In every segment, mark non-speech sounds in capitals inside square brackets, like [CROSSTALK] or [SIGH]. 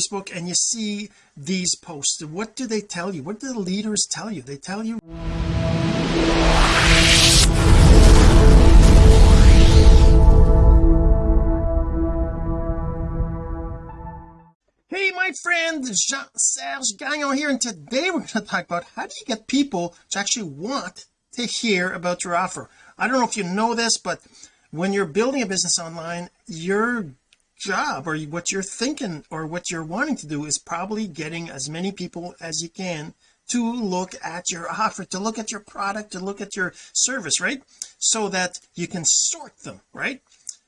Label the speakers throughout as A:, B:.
A: Facebook and you see these posts. What do they tell you? What do the leaders tell you? They tell you Hey my friend Jean-Serge Gagnon here and today we're going to talk about how do you get people to actually want to hear about your offer. I don't know if you know this but when you're building a business online your job or what you're thinking or what you're wanting to do is probably getting as many people as you can to look at your offer to look at your product to look at your service right? So that you can sort them right?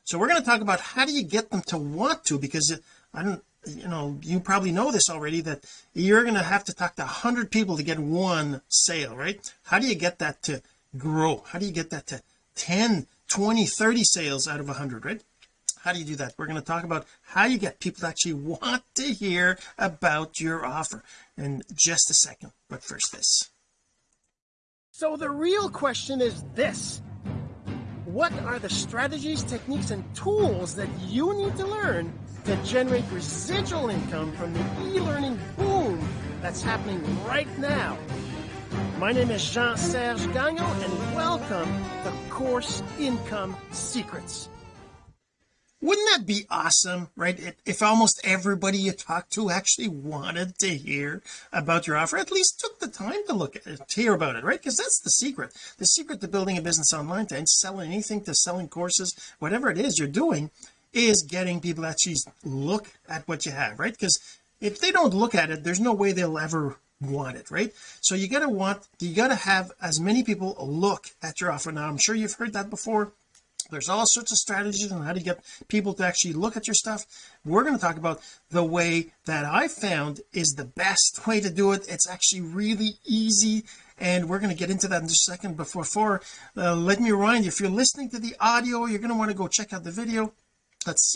A: So we're going to talk about how do you get them to want to because I don't you know you probably know this already that you're going to have to talk to 100 people to get one sale right? How do you get that to grow? How do you get that to 10 20 30 sales out of 100 right how do you do that? We're going to talk about how you get people to actually want to hear about your offer. In just a second. But first this. So the real question is this. What are the strategies techniques and tools that you need to learn to generate residual income from the e-learning boom that's happening right now? My name is Jean-Serge Gagnon and welcome to Course Income Secrets wouldn't that be awesome right? If almost everybody you talk to actually wanted to hear about your offer at least took the time to look at it to hear about it right? Because that's the secret. The secret to building a business online to selling anything to selling courses whatever it is you're doing is getting people actually look at what you have right? Because if they don't look at it there's no way they'll ever want it right? So you got to want you got to have as many people look at your offer. Now I'm sure you've heard that before there's all sorts of strategies on how to get people to actually look at your stuff. We're going to talk about the way that I found is the best way to do it. It's actually really easy and we're going to get into that in just a second. Before for uh, let me remind you if you're listening to the audio you're going to want to go check out the video. That's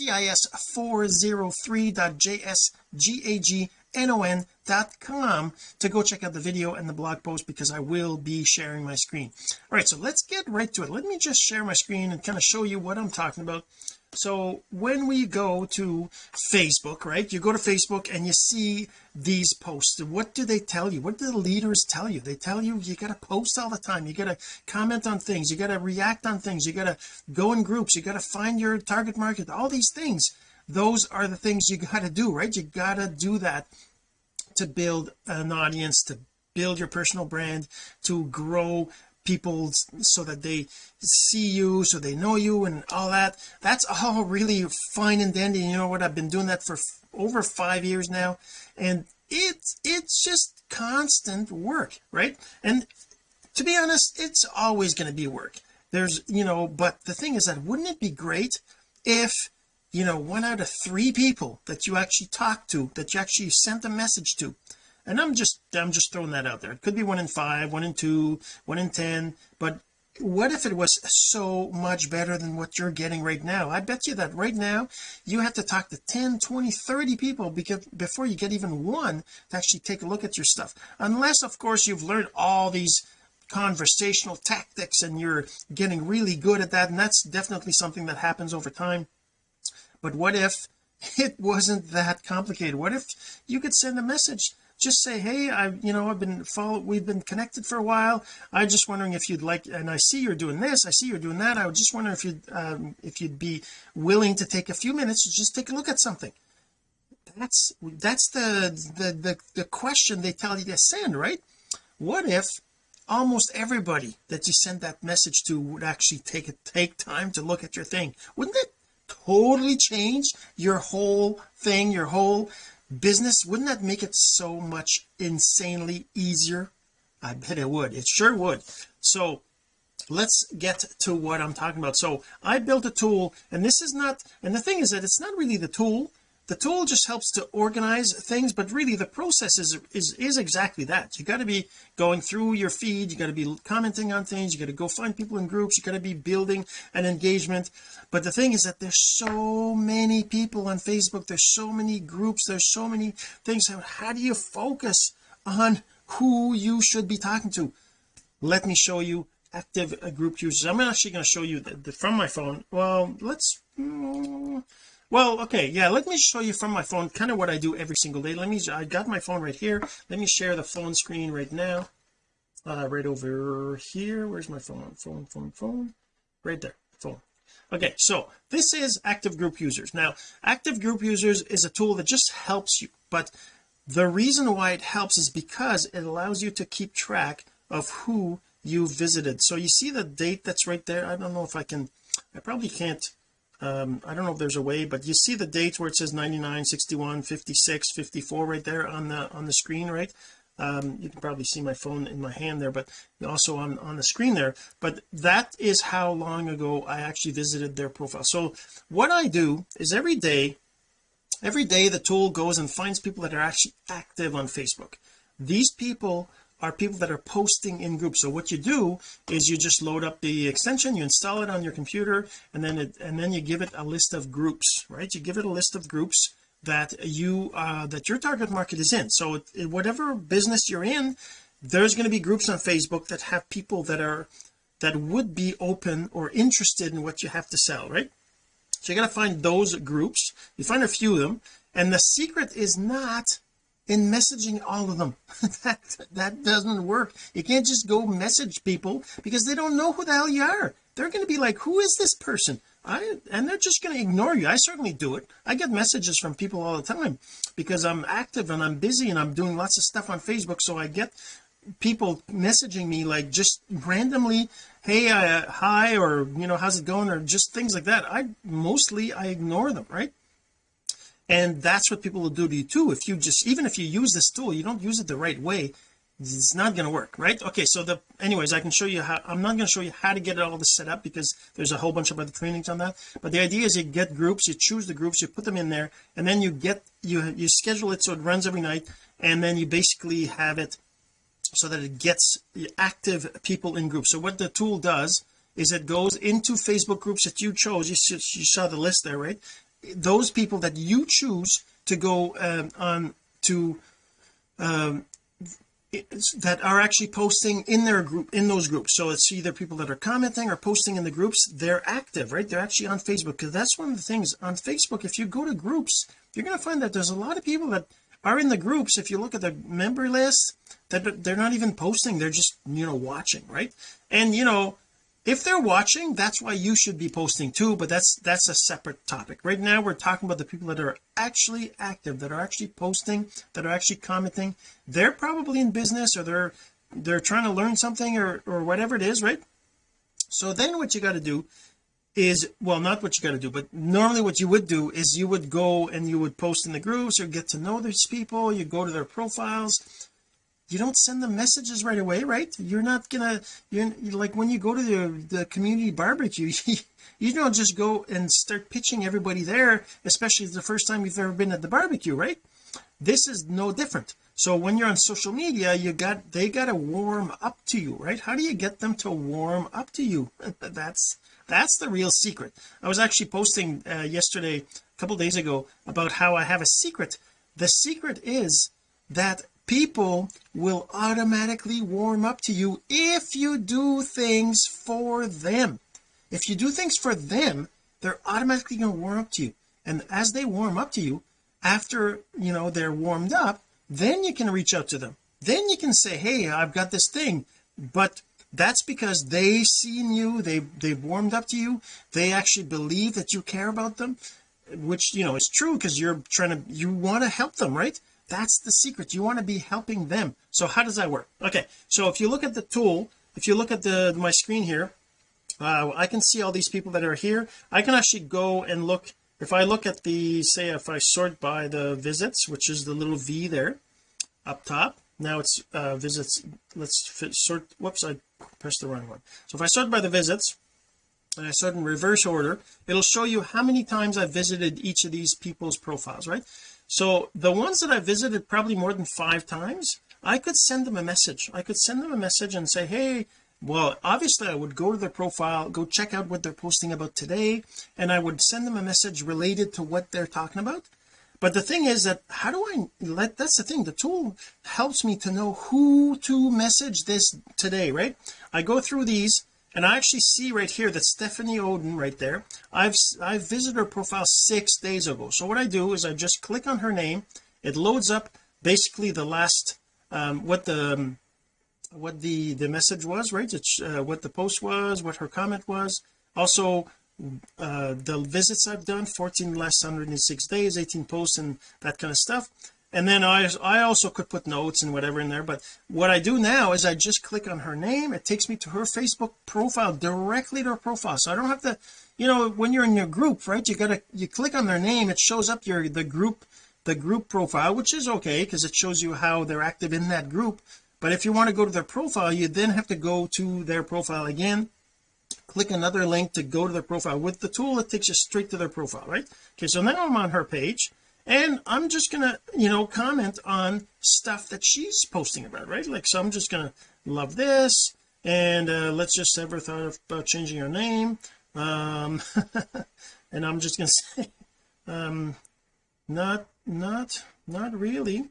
A: cis403.jsgagnon.com to go check out the video and the blog post because I will be sharing my screen. All right so let's get right to it. Let me just share my screen and kind of show you what I'm talking about. So when we go to Facebook right you go to Facebook and you see these posts. What do they tell you? What do the leaders tell you? They tell you you got to post all the time. You got to comment on things. You got to react on things. You got to go in groups. You got to find your target market. All these things those are the things you got to do right? You got to do that to build an audience to build your personal brand to grow people so that they see you so they know you and all that. That's all really fine and dandy. You know what? I've been doing that for over five years now and it's it's just constant work right? And to be honest it's always going to be work. There's you know but the thing is that wouldn't it be great if you know one out of three people that you actually talk to that you actually sent a message to. And I'm just I'm just throwing that out there. It could be one in five one in two one in ten. But what if it was so much better than what you're getting right now? I bet you that right now you have to talk to 10 20 30 people because before you get even one to actually take a look at your stuff. Unless of course you've learned all these conversational tactics and you're getting really good at that. And that's definitely something that happens over time but what if it wasn't that complicated? What if you could send a message? Just say hey I've you know I've been follow we've been connected for a while. I'm just wondering if you'd like and I see you're doing this I see you're doing that. I was just wondering if you'd um, if you'd be willing to take a few minutes to just take a look at something. That's that's the the the, the question they tell you to send right? What if almost everybody that you send that message to would actually take it take time to look at your thing? Wouldn't it totally change your whole thing your whole business? Wouldn't that make it so much insanely easier? I bet it would. It sure would. So let's get to what I'm talking about. So I built a tool and this is not and the thing is that it's not really the tool the tool just helps to organize things but really the process is is, is exactly that. You got to be going through your feed you got to be commenting on things you got to go find people in groups you got to be building an engagement. But the thing is that there's so many people on Facebook there's so many groups there's so many things. How do you focus on who you should be talking to? Let me show you active group users. I'm actually going to show you the, the, from my phone. Well let's mm, well okay yeah let me show you from my phone kind of what I do every single day. Let me I got my phone right here. Let me share the phone screen right now. Uh, right over here where's my phone? Phone phone phone. Right there phone. Okay so this is active group users. Now active group users is a tool that just helps you but the reason why it helps is because it allows you to keep track of who you visited. So you see the date that's right there? I don't know if I can I probably can't um I don't know if there's a way but you see the dates where it says 99 61 56 54 right there on the on the screen right? Um you can probably see my phone in my hand there but also on on the screen there. But that is how long ago I actually visited their profile. So what I do is every day every day the tool goes and finds people that are actually active on Facebook. These people are people that are posting in groups. So what you do is you just load up the extension you install it on your computer and then it and then you give it a list of groups right? You give it a list of groups that you uh that your target market is in. So it, whatever business you're in there's going to be groups on Facebook that have people that are that would be open or interested in what you have to sell right? So you got to find those groups. You find a few of them. And the secret is not in messaging all of them. [LAUGHS] That that doesn't work. You can't just go message people because they don't know who the hell you are. They're going to be like who is this person? I and they're just going to ignore you. I certainly do it. I get messages from people all the time because I'm active and I'm busy and I'm doing lots of stuff on Facebook so I get people messaging me like just randomly hey uh, hi or you know how's it going? or just things like that. I mostly I ignore them right and that's what people will do to you too if you just even if you use this tool you don't use it the right way it's not going to work right? Okay so the anyways I can show you how I'm not going to show you how to get all this set up because there's a whole bunch of other trainings on that. But the idea is you get groups you choose the groups you put them in there and then you get you you schedule it so it runs every night and then you basically have it so that it gets active people in groups. So what the tool does is it goes into Facebook groups that you chose. You, you saw the list there right those people that you choose to go um, on to um, that are actually posting in their group in those groups. So it's either people that are commenting or posting in the groups they're active right? They're actually on Facebook because that's one of the things on Facebook if you go to groups you're going to find that there's a lot of people that are in the groups if you look at the member list that they're not even posting they're just you know watching right? And you know if they're watching that's why you should be posting too but that's that's a separate topic. Right now we're talking about the people that are actually active that are actually posting that are actually commenting. They're probably in business or they're they're trying to learn something or or whatever it is right? So then what you got to do is well not what you got to do but normally what you would do is you would go and you would post in the groups or get to know these people you go to their profiles you don't send them messages right away right? You're not gonna you're, like when you go to the the community barbecue [LAUGHS] you don't just go and start pitching everybody there especially the first time you've ever been at the barbecue right? This is no different. So when you're on social media you got they got to warm up to you right? How do you get them to warm up to you? [LAUGHS] That's that's the real secret. I was actually posting uh, yesterday a couple days ago about how I have a secret. The secret is that people will automatically warm up to you if you do things for them. If you do things for them they're automatically going to warm up to you. And as they warm up to you after you know they're warmed up then you can reach out to them. Then you can say hey I've got this thing. But that's because they seen you they they've warmed up to you they actually believe that you care about them which you know is true because you're trying to you want to help them right that's the secret. You want to be helping them. So how does that work? Okay so if you look at the tool if you look at the my screen here uh, I can see all these people that are here. I can actually go and look if I look at the say if I sort by the visits which is the little V there up top. Now it's uh visits let's fit, sort whoops I pressed the wrong one. So if I sort by the visits and I sort in reverse order it'll show you how many times I've visited each of these people's profiles right? So the ones that I visited probably more than five times I could send them a message. I could send them a message and say hey well obviously I would go to their profile go check out what they're posting about today and I would send them a message related to what they're talking about. But the thing is that how do I let that's the thing the tool helps me to know who to message this today right? I go through these and I actually see right here that Stephanie Oden right there. I've I've visited her profile six days ago. So what I do is I just click on her name. It loads up basically the last um, what the um, what the the message was right? It's uh, what the post was what her comment was. Also uh the visits I've done 14 less 106 days 18 posts and that kind of stuff and then I I also could put notes and whatever in there but what I do now is I just click on her name. It takes me to her Facebook profile directly to her profile. So I don't have to you know when you're in your group right you gotta you click on their name it shows up your the group the group profile which is okay because it shows you how they're active in that group. But if you want to go to their profile you then have to go to their profile again click another link to go to their profile. With the tool it takes you straight to their profile right? Okay so now I'm on her page and I'm just gonna you know comment on stuff that she's posting about right? Like so I'm just gonna love this and uh, let's just ever thought of, about changing her name. Um [LAUGHS] and I'm just gonna [LAUGHS] say um not not not really.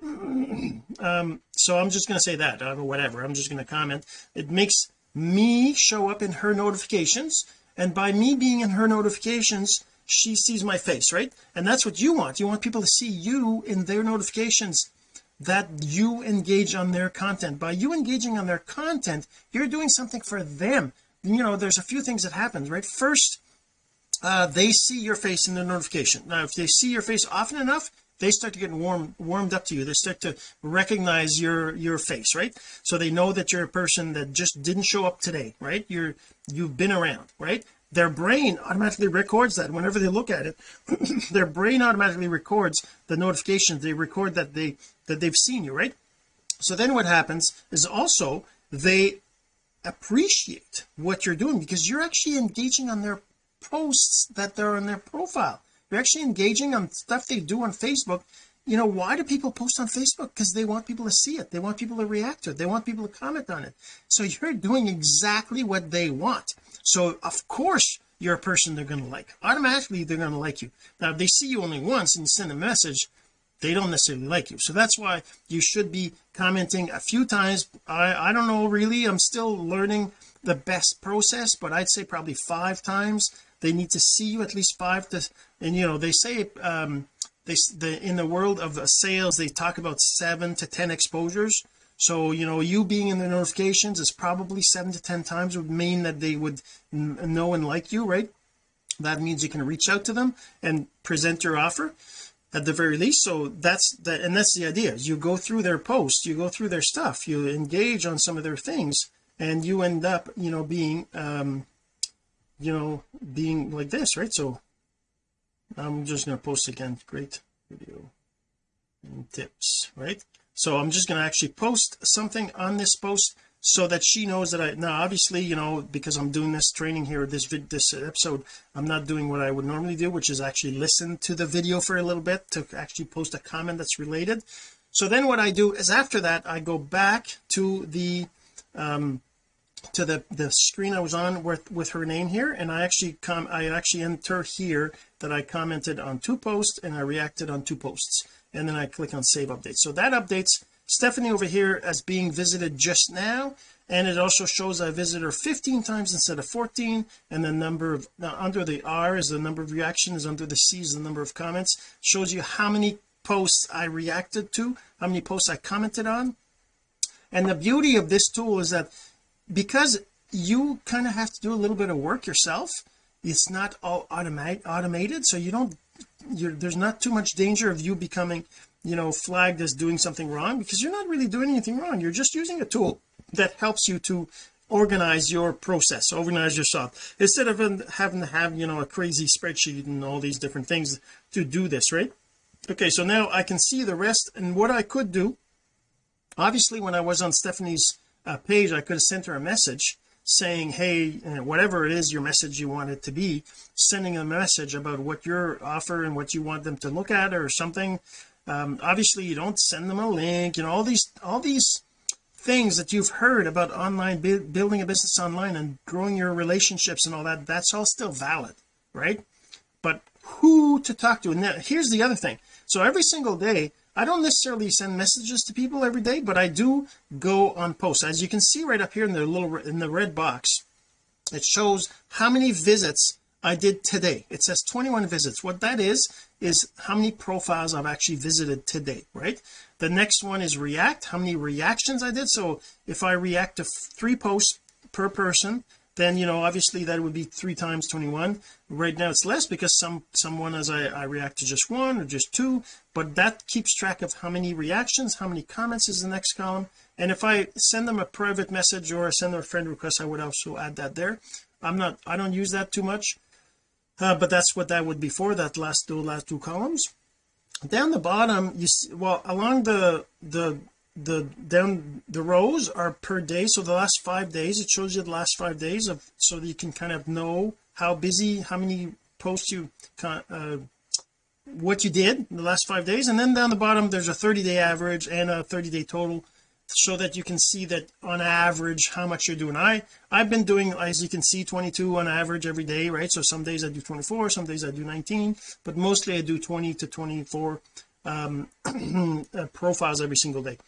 A: [CLEARS THROAT] Um so I'm just going to say that or whatever. I'm just going to comment. It makes me show up in her notifications and by me being in her notifications she sees my face right? And that's what you want. You want people to see you in their notifications that you engage on their content. By you engaging on their content you're doing something for them. You know there's a few things that happens right? First uh, they see your face in the notification. Now if they see your face often enough they start to get warm warmed up to you. They start to recognize your your face right? So they know that you're a person that just didn't show up today right? You're you've been around right their brain automatically records that. Whenever they look at it [CLEARS THROAT] their brain automatically records the notifications. They record that they that they've seen you right? So then what happens is also they appreciate what you're doing because you're actually engaging on their posts that they're on their profile. You're actually engaging on stuff they do on Facebook you know why do people post on Facebook? Because they want people to see it. They want people to react to it. They want people to comment on it. So you're doing exactly what they want. So of course you're a person they're going to like. Automatically they're going to like you. Now if they see you only once and send a message they don't necessarily like you. So that's why you should be commenting a few times. I I don't know really. I'm still learning the best process but I'd say probably five times. They need to see you at least five to and you know they say um they the in the world of sales they talk about seven to ten exposures. So you know you being in the notifications is probably seven to ten times would mean that they would know and like you right? That means you can reach out to them and present your offer at the very least. So that's that and that's the idea. You go through their posts you go through their stuff you engage on some of their things and you end up you know being um you know being like this right? So I'm just going to post again great video and tips right? So I'm just going to actually post something on this post so that she knows that I now obviously you know because I'm doing this training here this vid this episode I'm not doing what I would normally do which is actually listen to the video for a little bit to actually post a comment that's related. So then what I do is after that I go back to the um to the the screen I was on with with her name here and I actually come I actually enter here that I commented on two posts and I reacted on two posts. And then I click on save update so that updates Stephanie over here as being visited just now. And it also shows I visited her 15 times instead of 14 and the number of now under the R is the number of reactions under the C is the number of comments. Shows you how many posts I reacted to how many posts I commented on. And the beauty of this tool is that because you kind of have to do a little bit of work yourself it's not all automate automated so you don't there's not too much danger of you becoming you know flagged as doing something wrong because you're not really doing anything wrong you're just using a tool that helps you to organize your process organize yourself. Instead of having to have you know a crazy spreadsheet and all these different things to do this right? Okay so now I can see the rest and what I could do obviously when I was on Stephanie's uh, page I could have sent her a message saying hey whatever it is your message you want it to be sending a message about what your offer and what you want them to look at or something. Um, obviously you don't send them a link you know all these all these things that you've heard about online building a business online and growing your relationships and all that that's all still valid right? But who to talk to? And here's the other thing. So every single day I don't necessarily send messages to people every day but I do go on posts. As you can see right up here in the little in the red box it shows how many visits I did today. It says 21 visits. What that is is how many profiles I've actually visited today right? The next one is react how many reactions I did. So if I react to three posts per person then you know obviously that would be three times 21 right now it's less because some someone as I, I react to just one or just two but that keeps track of how many reactions how many comments is the next column. And if I send them a private message or send them a friend request I would also add that there. I'm not I don't use that too much uh, but that's what that would be for that last two last two columns. Down the bottom you see well along the the the down the rows are per day so the last five days it shows you the last five days of so that you can kind of know how busy how many posts you uh, what you did in the last five days. And then down the bottom there's a 30 day average and a 30 day total so that you can see that on average how much you're doing. I I've been doing as you can see 22 on average every day right? So some days I do 24 some days I do 19 but mostly I do 20 to 24 um, [CLEARS THROAT] uh, profiles every single day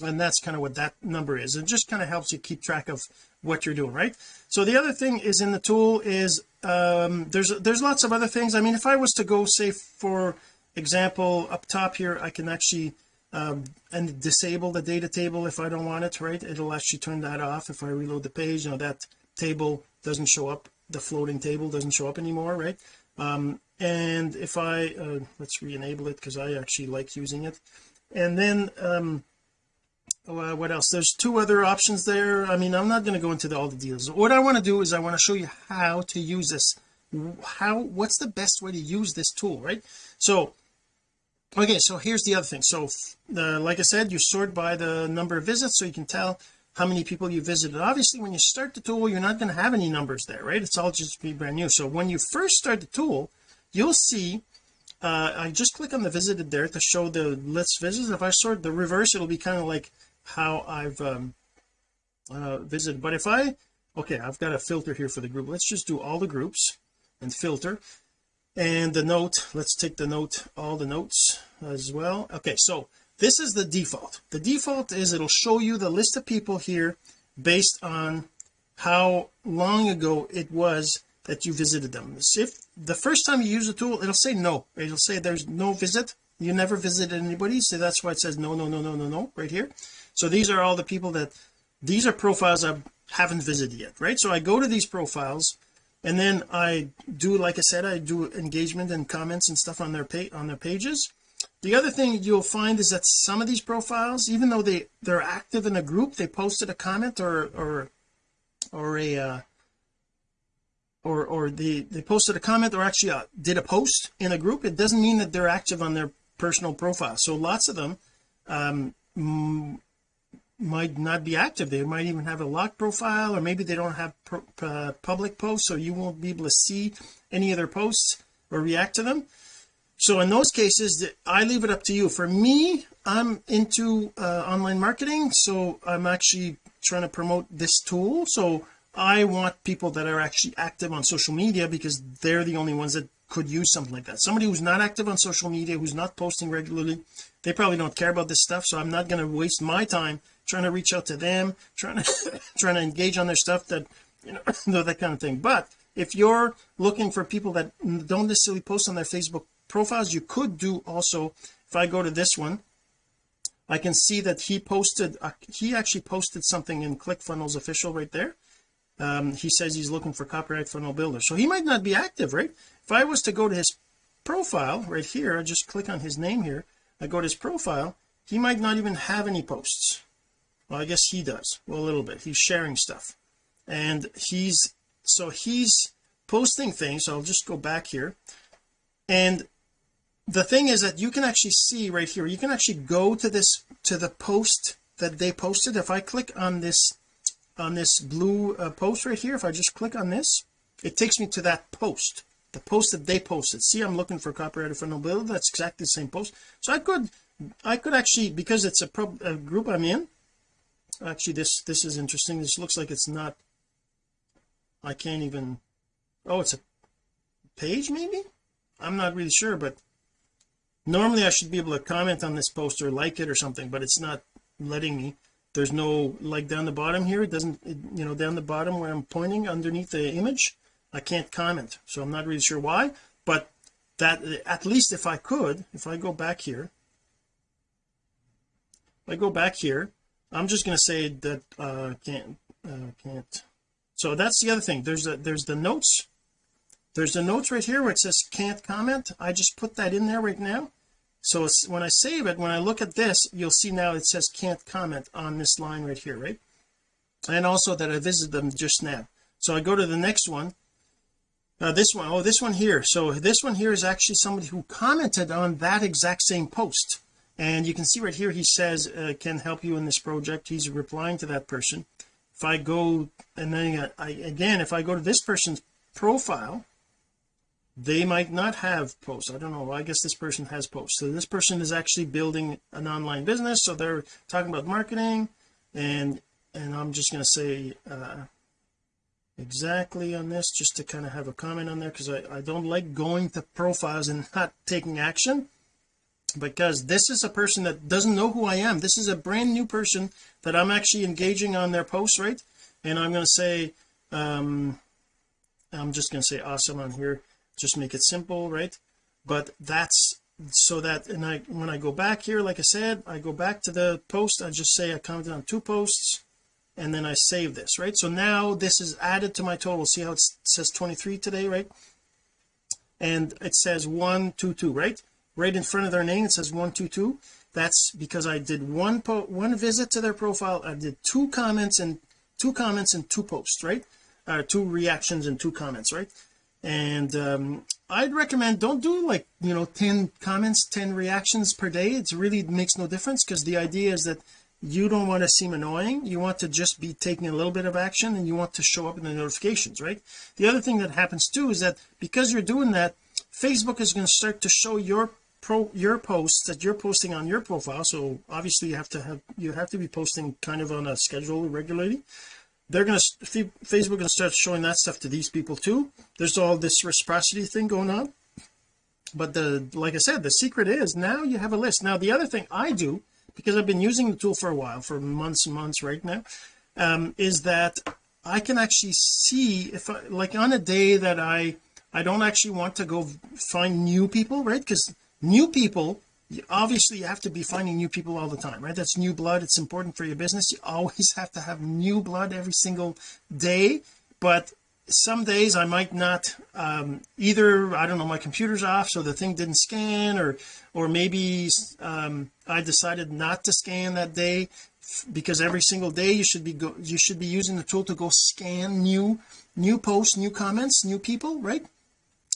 A: and that's kind of what that number is. It just kind of helps you keep track of what you're doing right? So the other thing is in the tool is um there's there's lots of other things. I mean if I was to go say for example up top here I can actually um and disable the data table if I don't want it right? It'll actually turn that off if I reload the page. Know that table doesn't show up the floating table doesn't show up anymore right? Um and if I uh, let's re-enable it because I actually like using it. And then um uh, what else? There's two other options there. I mean I'm not going to go into the, all the deals. What I want to do is I want to show you how to use this. How what's the best way to use this tool right? So okay so here's the other thing. So like I said you sort by the number of visits so you can tell how many people you visited. Obviously when you start the tool you're not going to have any numbers there right? It's all just be brand new. So when you first start the tool you'll see uh, I just click on the visited there to show the list visits. If I sort the reverse it'll be kind of like how I've um, uh, visited but if I okay I've got a filter here for the group. Let's just do all the groups and filter. And the note let's take the note all the notes as well. Okay so this is the default. The default is it'll show you the list of people here based on how long ago it was that you visited them. If the first time you use the tool it'll say no. It'll say there's no visit. You never visited anybody so that's why it says no no no no no no right here so these are all the people that these are profiles I haven't visited yet right? So I go to these profiles and then I do like I said I do engagement and comments and stuff on their on their pages. The other thing you'll find is that some of these profiles even though they they're active in a group they posted a comment or or or a uh, or or they they posted a comment or actually uh, did a post in a group it doesn't mean that they're active on their personal profile. So lots of them um might not be active. They might even have a locked profile or maybe they don't have uh, public posts so you won't be able to see any of their posts or react to them. So in those cases I leave it up to you. For me I'm into uh, online marketing so I'm actually trying to promote this tool. So I want people that are actually active on social media because they're the only ones that could use something like that. Somebody who's not active on social media who's not posting regularly they probably don't care about this stuff so I'm not going to waste my time trying to reach out to them trying to [LAUGHS] trying to engage on their stuff that you know [COUGHS] that kind of thing. But if you're looking for people that don't necessarily post on their Facebook profiles you could do also if I go to this one I can see that he posted uh, he actually posted something in ClickFunnels official right there. Um, he says he's looking for copyright funnel builder so he might not be active right? If I was to go to his profile right here I just click on his name here I go to his profile he might not even have any posts well I guess he does. Well a little bit. He's sharing stuff. And he's so he's posting things. So I'll just go back here. And the thing is that you can actually see right here. You can actually go to this to the post that they posted. If I click on this on this blue uh, post right here if I just click on this it takes me to that post the post that they posted. See I'm looking for copyrighted funnel builder that's exactly the same post. So I could I could actually because it's a, a group I'm in actually this this is interesting. This looks like it's not I can't even oh it's a page maybe? I'm not really sure but normally I should be able to comment on this post or like it or something but it's not letting me. There's no like down the bottom here. It doesn't it, you know down the bottom where I'm pointing underneath the image I can't comment. So I'm not really sure why but that at least if I could if I go back here if I go back here I'm just going to say that uh can't uh, can't. So that's the other thing. There's a there's the notes. There's the notes right here where it says can't comment. I just put that in there right now. So when I save it when I look at this you'll see now it says can't comment on this line right here right? And also that I visited them just now. So I go to the next one. Uh, this one oh this one here. So this one here is actually somebody who commented on that exact same post and you can see right here he says uh, can help you in this project. He's replying to that person. If I go and then I, again if I go to this person's profile they might not have posts. I don't know. I guess this person has posts. So this person is actually building an online business. So they're talking about marketing. And and I'm just going to say uh exactly on this just to kind of have a comment on there because I, I don't like going to profiles and not taking action because this is a person that doesn't know who I am. This is a brand new person that I'm actually engaging on their post right? And I'm going to say um I'm just going to say awesome on here. Just make it simple right? But that's so that and I when I go back here like I said I go back to the post I just say I commented on two posts and then I save this right? So now this is added to my total. See how it says 23 today right? And it says 122 right right in front of their name. It says 122 that's because I did one po one visit to their profile. I did two comments and two comments and two posts right? Uh, two reactions and two comments right? And um I'd recommend don't do like you know 10 comments 10 reactions per day. It really makes no difference because the idea is that you don't want to seem annoying. You want to just be taking a little bit of action and you want to show up in the notifications right? The other thing that happens too is that because you're doing that Facebook is going to start to show your pro your posts that you're posting on your profile so obviously you have to have you have to be posting kind of on a schedule regularly. They're going to Facebook going to start showing that stuff to these people too. There's all this reciprocity thing going on. But the like I said the secret is now you have a list. Now the other thing I do because I've been using the tool for a while for months and months right now um, is that I can actually see if I like on a day that I I don't actually want to go find new people right? Because new people obviously you have to be finding new people all the time right? That's new blood. It's important for your business. You always [LAUGHS] have to have new blood every single day. But some days I might not um, either I don't know my computer's off so the thing didn't scan or or maybe um, I decided not to scan that day because every single day you should be go you should be using the tool to go scan new new posts new comments new people right?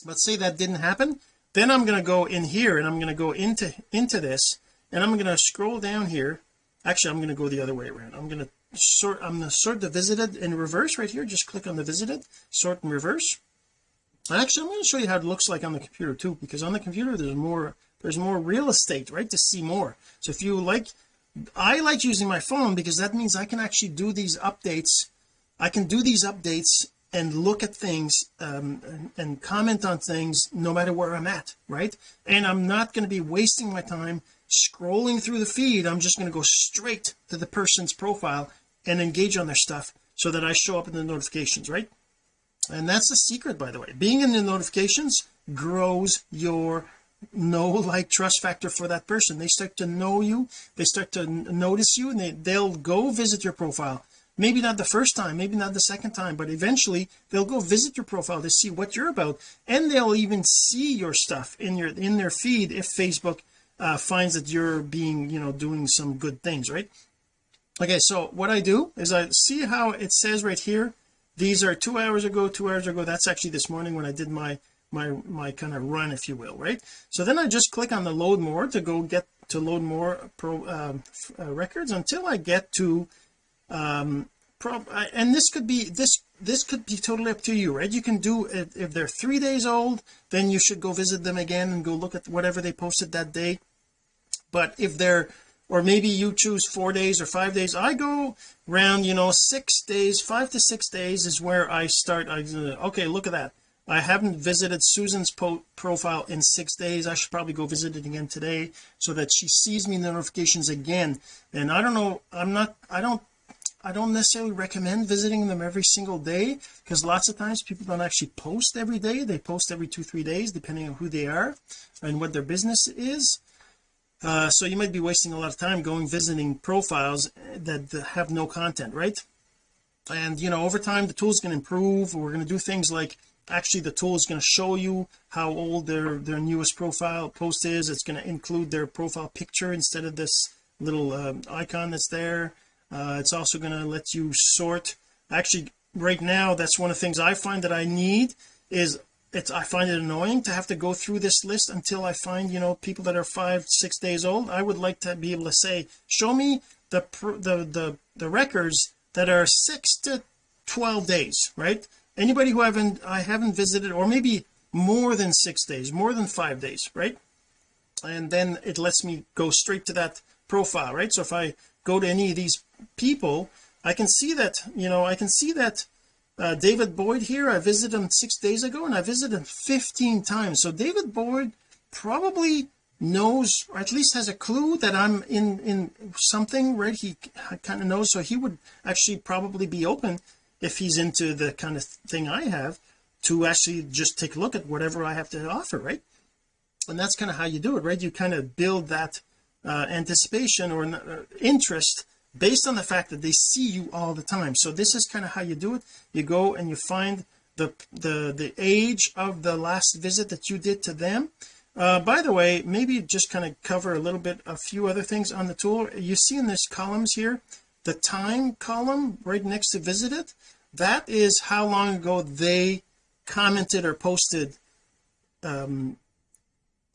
A: But say that didn't happen then I'm going to go in here and I'm going to go into into this and I'm going to scroll down here. Actually I'm going to go the other way around. I'm going to sort I'm going to sort the visited in reverse right here. Just click on the visited sort in reverse. Actually I'm going to show you how it looks like on the computer too because on the computer there's more there's more real estate right to see more. So if you like I like using my phone because that means I can actually do these updates. I can do these updates and look at things um, and, and comment on things no matter where I'm at right? And I'm not going to be wasting my time scrolling through the feed. I'm just going to go straight to the person's profile and engage on their stuff so that I show up in the notifications right? And that's the secret by the way. Being in the notifications grows your know like trust factor for that person. They start to know you. They start to notice you and they, they'll go visit your profile maybe not the first time maybe not the second time but eventually they'll go visit your profile to see what you're about and they'll even see your stuff in your in their feed if Facebook uh, finds that you're being you know doing some good things right? Okay so what I do is I see how it says right here these are two hours ago two hours ago that's actually this morning when I did my my my kind of run if you will right? So then I just click on the load more to go get to load more pro um, uh, records until I get to um and this could be this this could be totally up to you right? You can do if, if they're three days old then you should go visit them again and go look at whatever they posted that day. But if they're or maybe you choose four days or five days I go around you know six days five to six days is where I start I okay look at that. I haven't visited Susan's profile in six days. I should probably go visit it again today so that she sees me the notifications again. And I don't know I'm not I don't I don't necessarily recommend visiting them every single day because lots of times people don't actually post every day. They post every two three days depending on who they are and what their business is. Uh, so you might be wasting a lot of time going visiting profiles that have no content right? And you know over time the tool is going to improve. We're going to do things like actually the tool is going to show you how old their their newest profile post is. It's going to include their profile picture instead of this little uh, icon that's there Uh, it's also going to let you sort actually right now that's one of the things I find that I need is it's I find it annoying to have to go through this list until I find you know people that are five six days old. I would like to be able to say show me the the the, the records that are six to 12 days right? Anybody who haven't I haven't visited or maybe more than six days more than five days right? And then it lets me go straight to that profile right? So if I go to any of these people I can see that you know I can see that uh, David Boyd here I visited him six days ago and I visited him 15 times. So David Boyd probably knows or at least has a clue that I'm in in something right? He kind of knows. So he would actually probably be open if he's into the kind of thing I have to actually just take a look at whatever I have to offer right? And that's kind of how you do it right? You kind of build that uh, anticipation or uh, interest based on the fact that they see you all the time. So this is kind of how you do it. You go and you find the the the age of the last visit that you did to them. Uh, by the way maybe just kind of cover a little bit a few other things on the tool. You see in this columns here the time column right next to visited that is how long ago they commented or posted um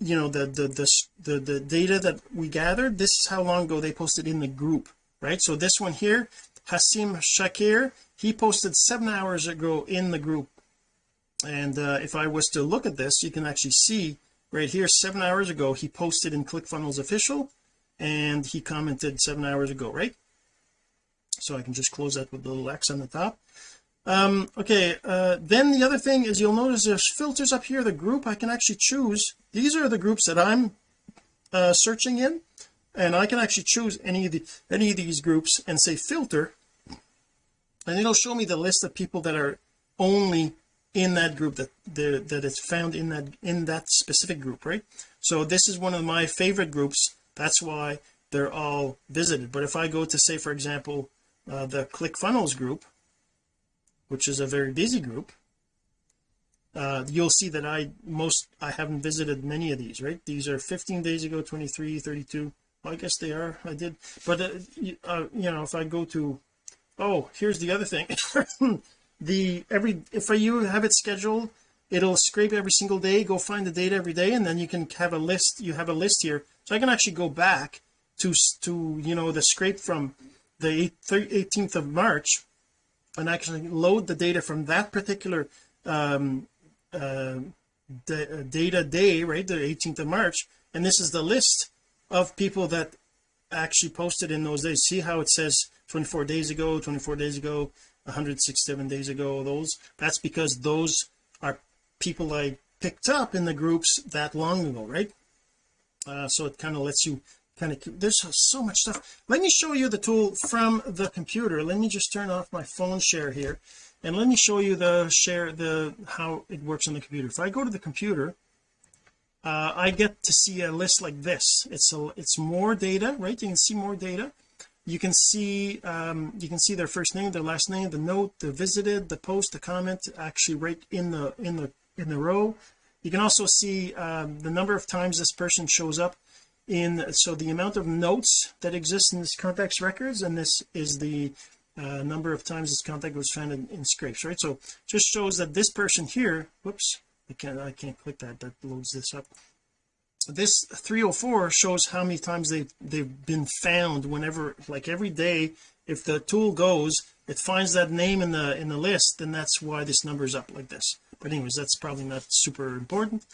A: you know the the the the, the data that we gathered. This is how long ago they posted in the group right? So this one here Hasim Shakir he posted seven hours ago in the group. And uh, if I was to look at this you can actually see right here seven hours ago he posted in ClickFunnels official and he commented seven hours ago right? So I can just close that with the little X on the top. Um okay uh then the other thing is you'll notice there's filters up here the group I can actually choose. These are the groups that I'm uh searching in and I can actually choose any of the any of these groups and say filter. And it'll show me the list of people that are only in that group that the that it's found in that in that specific group right? So this is one of my favorite groups. That's why they're all visited. But if I go to say for example uh, the ClickFunnels group which is a very busy group uh, you'll see that I most I haven't visited many of these right? These are 15 days ago 23 32 I guess they are. I did. But uh, uh, you know if I go to oh here's the other thing. [LAUGHS] The every if I you have it scheduled it'll scrape every single day go find the data every day and then you can have a list you have a list here. So I can actually go back to to you know the scrape from the 18th of March and actually load the data from that particular um uh, data day right the 18th of March. And this is the list of people that actually posted in those days. See how it says 24 days ago 24 days ago 167 days ago those. That's because those are people I picked up in the groups that long ago right? Uh, so it kind of lets you kind of there's so much stuff. Let me show you the tool from the computer. Let me just turn off my phone share here and let me show you the share the how it works on the computer. If I go to the computer uh, I get to see a list like this. It's a it's more data right? You can see more data. You can see um, you can see their first name their last name the note the visited the post the comment actually right in the in the in the row. You can also see um, the number of times this person shows up in so the amount of notes that exist in this contacts records and this is the uh, number of times this contact was found in, in scrapes right? So just shows that this person here whoops I can't I can't click that. That loads this up. This 304 shows how many times they they've been found whenever like every day if the tool goes it finds that name in the in the list then that's why this number is up like this. But anyways that's probably not super important.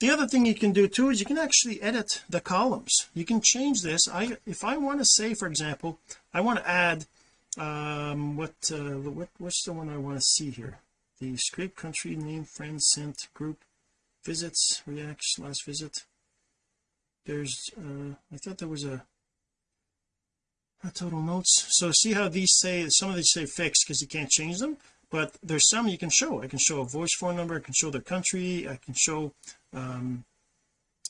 A: The other thing you can do too is you can actually edit the columns. You can change this. I if I want to say for example I want to add um what uh what what's the one I want to see here the scrape country name friends sent group visits reacts last visit. There's uh I thought there was a, a total notes. So see how these say some of these say fixed because you can't change them but there's some you can show. I can show a voice phone number I can show their country I can show um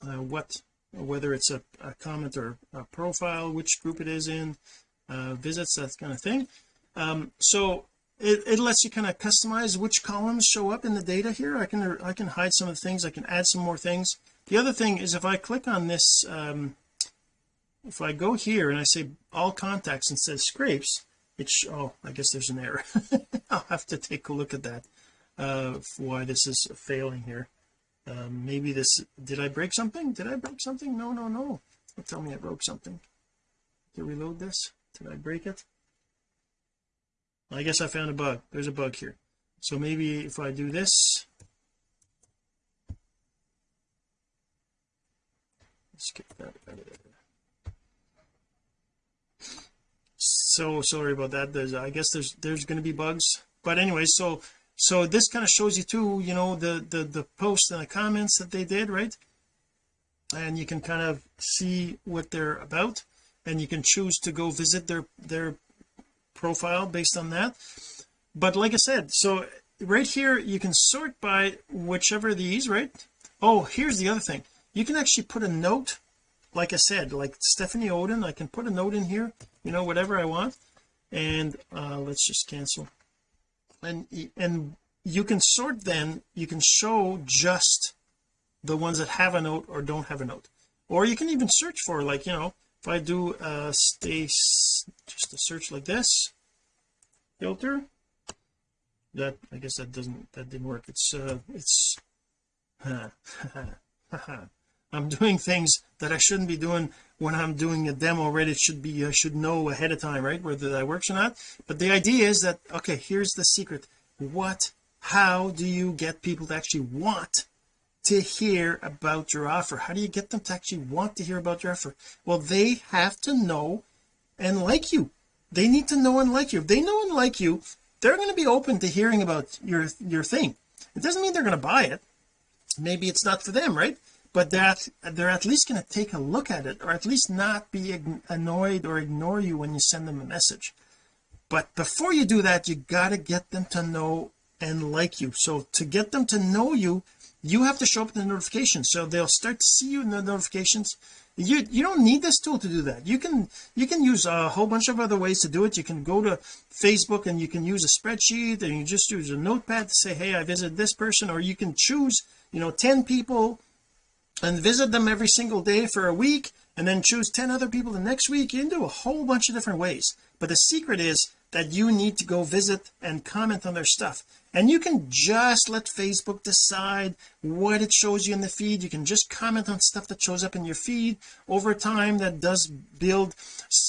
A: uh, what whether it's a, a, comment or a profile which group it is in uh, visits that kind of thing. Um, so it, it lets you kind of customize which columns show up in the data here. I can I can hide some of the things I can add some more things. The other thing is if I click on this um, if I go here and I say all contacts and says scrapes it's oh I guess there's an error. [LAUGHS] I'll have to take a look at that uh why this is failing here. Um, maybe this did I break something? Did I break something? No no no. Don't tell me I broke something. To reload this? Did I break it I guess I found a bug. There's a bug here. So maybe if I do this skip that so sorry about that. There's I guess there's there's going to be bugs. But anyway so so this kind of shows you too you know the the the posts and the comments that they did right? And you can kind of see what they're about and you can choose to go visit their their profile based on that. But like I said so right here you can sort by whichever these right? Oh here's the other thing. You can actually put a note like I said like Stephanie Oden I can put a note in here you know whatever I want. And uh let's just cancel. And and you can sort then you can show just the ones that have a note or don't have a note. Or you can even search for like you know if I do uh stay just a search like this filter that I guess that doesn't that didn't work. It's uh it's [LAUGHS] I'm doing things that I shouldn't be doing when I'm doing a demo right? It should be I should know ahead of time right whether that works or not. But the idea is that okay here's the secret. What how do you get people to actually want to hear about your offer. How do you get them to actually want to hear about your offer? Well they have to know and like you. They need to know and like you. If they know and like you they're going to be open to hearing about your your thing. It doesn't mean they're going to buy it. Maybe it's not for them right? But that they're at least going to take a look at it or at least not be annoyed or ignore you when you send them a message. But before you do that you got to get them to know and like you. So to get them to know you you have to show up in the notifications. So they'll start to see you in the notifications. You you don't need this tool to do that. You can you can use a whole bunch of other ways to do it. You can go to Facebook and you can use a spreadsheet and you just use a notepad to say hey I visited this person. Or you can choose you know 10 people and visit them every single day for a week and then choose 10 other people the next week. You can do a whole bunch of different ways. But the secret is that you need to go visit and comment on their stuff and you can just let Facebook decide what it shows you in the feed. You can just comment on stuff that shows up in your feed. Over time that does build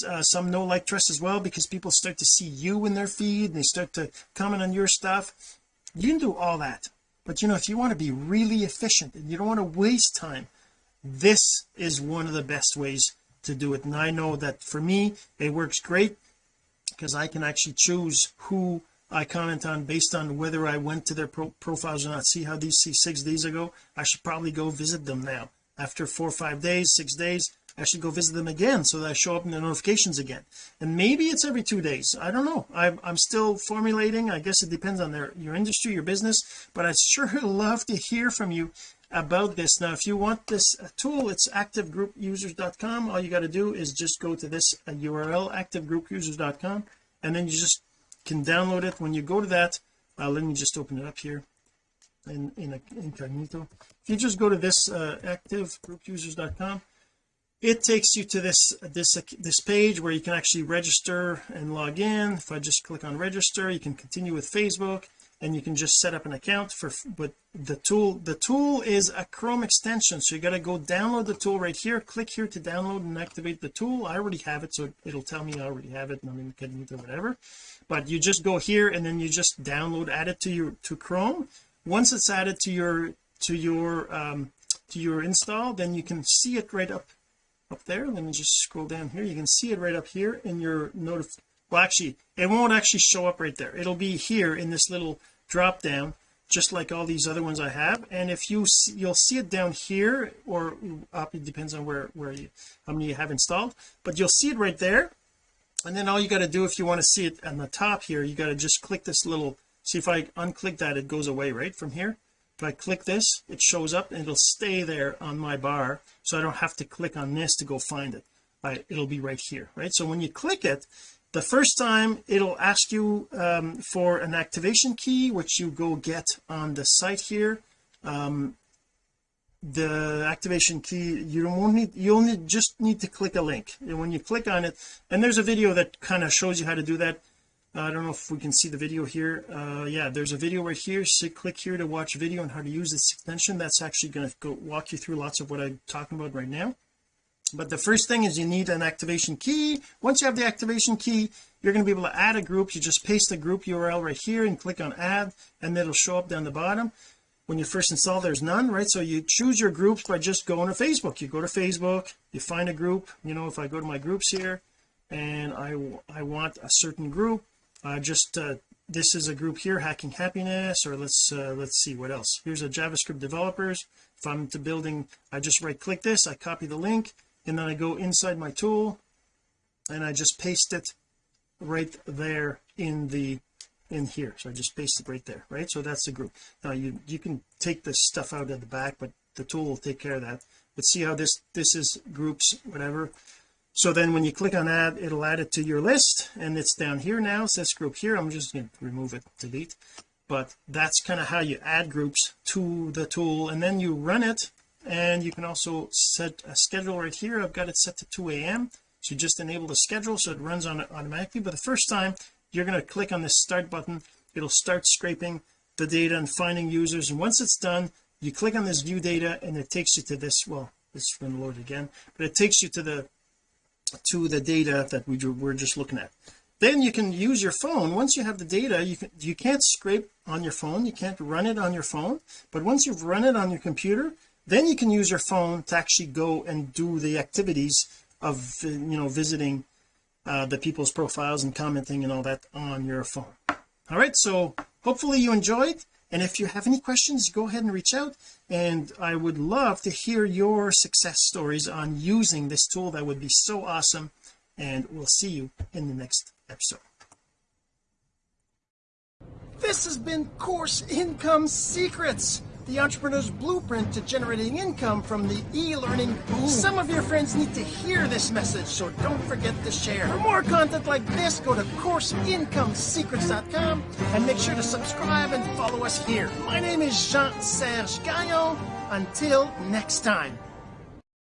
A: uh, some know like trust as well because people start to see you in their feed. And they start to comment on your stuff. You can do all that. But you know if you want to be really efficient and you don't want to waste time this is one of the best ways to do it. And I know that for me it works great because I can actually choose who I comment on based on whether I went to their pro profiles or not. See how these see six days ago I should probably go visit them now. After four or five days six days I should go visit them again so that I show up in the notifications again. And maybe it's every two days. I don't know. I'm, I'm still formulating. I guess it depends on their your industry your business. But I'd sure [LAUGHS] love to hear from you about this. Now if you want this uh, tool it's activegroupusers.com all you got to do is just go to this uh, URL activegroupusers.com and then you just can download it. When you go to that uh, let me just open it up here in in incognito. If you just go to this uh, activegroupusers.com it takes you to this this this page where you can actually register and log in. If I just click on register you can continue with Facebook and you can just set up an account for but the tool the tool is a Chrome extension so you got to go download the tool right here click here to download and activate the tool. I already have it so it'll tell me I already have it and I'm in or whatever. But you just go here and then you just download add it to your to Chrome. Once it's added to your to your um to your install then you can see it right up up there. Let me just scroll down here. You can see it right up here in your notif well actually it won't actually show up right there. It'll be here in this little drop down just like all these other ones I have. And if you see, you'll see it down here or up it depends on where where you how many you have installed. But you'll see it right there. And then all you got to do if you want to see it on the top here you got to just click this little see if I unclick that it goes away right from here? If I click this it shows up and it'll stay there on my bar so I don't have to click on this to go find it. I, it'll be right here right? So when you click it the first time it'll ask you um, for an activation key which you go get on the site here. Um, the activation key you don't need you only just need to click a link. And when you click on it and there's a video that kind of shows you how to do that. I don't know if we can see the video here. Uh yeah there's a video right here. So click here to watch video on how to use this extension. That's actually going to go walk you through lots of what I'm talking about right now but the first thing is you need an activation key. Once you have the activation key you're going to be able to add a group. You just paste the group URL right here and click on add and it'll show up down the bottom. When you first install there's none right? So you choose your groups by just going to Facebook. You go to Facebook you find a group. You know if I go to my groups here and I I want a certain group uh, just uh, this is a group here hacking happiness or let's uh, let's see what else? Here's a JavaScript developers. If I'm to building I just right click this I copy the link and then I go inside my tool and I just paste it right there in the in here. So I just paste it right there right? So that's the group. Now you you can take this stuff out at the back but the tool will take care of that. But see how this this is groups whatever? So then when you click on add it'll add it to your list and it's down here now. It says group here. I'm just going to remove it delete. But that's kind of how you add groups to the tool and then you run it and you can also set a schedule right here. I've got it set to 2 a.m so you just enable the schedule so it runs on automatically. But the first time you're going to click on this start button. It'll start scraping the data and finding users. And once it's done you click on this view data and it takes you to this well this is going to load again but it takes you to the to the data that we were just looking at. Then you can use your phone. Once you have the data you can you can't scrape on your phone. You can't run it on your phone. But once you've run it on your computer then you can use your phone to actually go and do the activities of you know visiting uh, the people's profiles and commenting and all that on your phone. All right so hopefully you enjoyed. And if you have any questions go ahead and reach out. And I would love to hear your success stories on using this tool. That would be so awesome. And we'll see you in the next episode. This has been course income secrets the entrepreneur's blueprint to generating income from the e-learning boom. Some of your friends need to hear this message, so don't forget to share. For more content like this, go to CourseIncomeSecrets.com and make sure to subscribe and follow us here. My name is Jean-Serge Gagnon. Until next time.